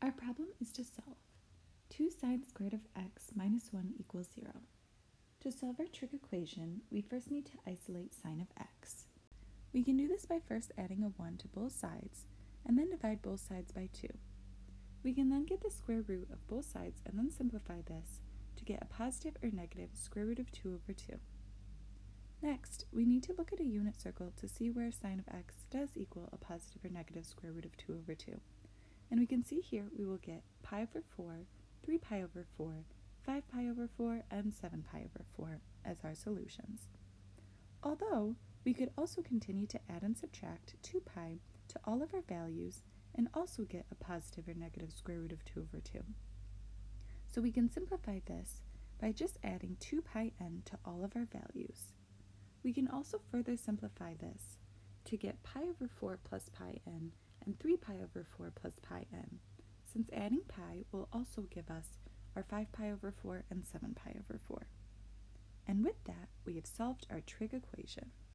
Our problem is to solve. 2 sine squared of x minus 1 equals 0. To solve our trig equation, we first need to isolate sine of x. We can do this by first adding a 1 to both sides, and then divide both sides by 2. We can then get the square root of both sides and then simplify this to get a positive or negative square root of 2 over 2. Next, we need to look at a unit circle to see where sine of x does equal a positive or negative square root of 2 over 2. And we can see here we will get pi over 4, 3 pi over 4, 5 pi over 4, and 7 pi over 4 as our solutions. Although, we could also continue to add and subtract 2 pi to all of our values and also get a positive or negative square root of 2 over 2. So we can simplify this by just adding 2 pi n to all of our values. We can also further simplify this to get pi over 4 plus pi n and 3 pi over 4 plus pi n, since adding pi will also give us our 5 pi over 4 and 7 pi over 4. And with that, we have solved our trig equation.